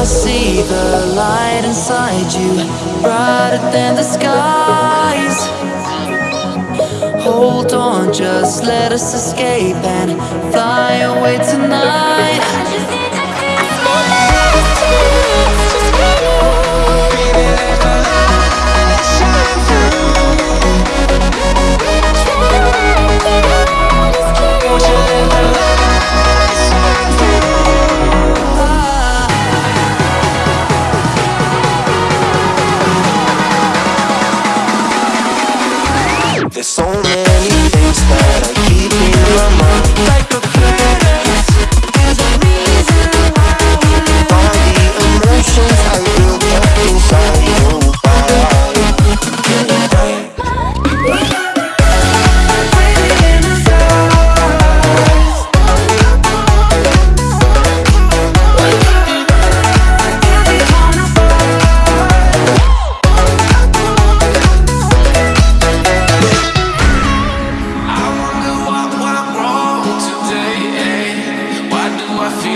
I see the light inside you Brighter than the skies. Hold on, just let us escape And fly away tonight There's so many things that I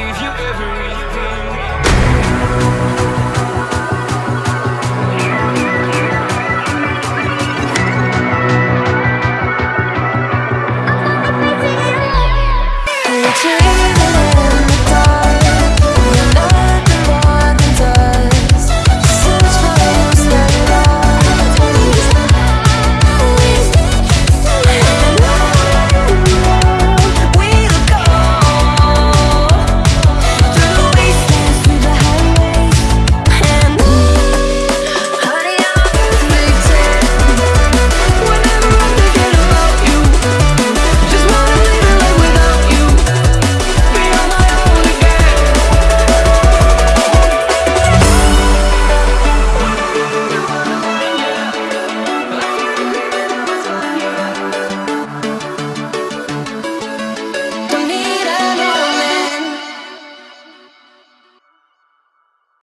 If you every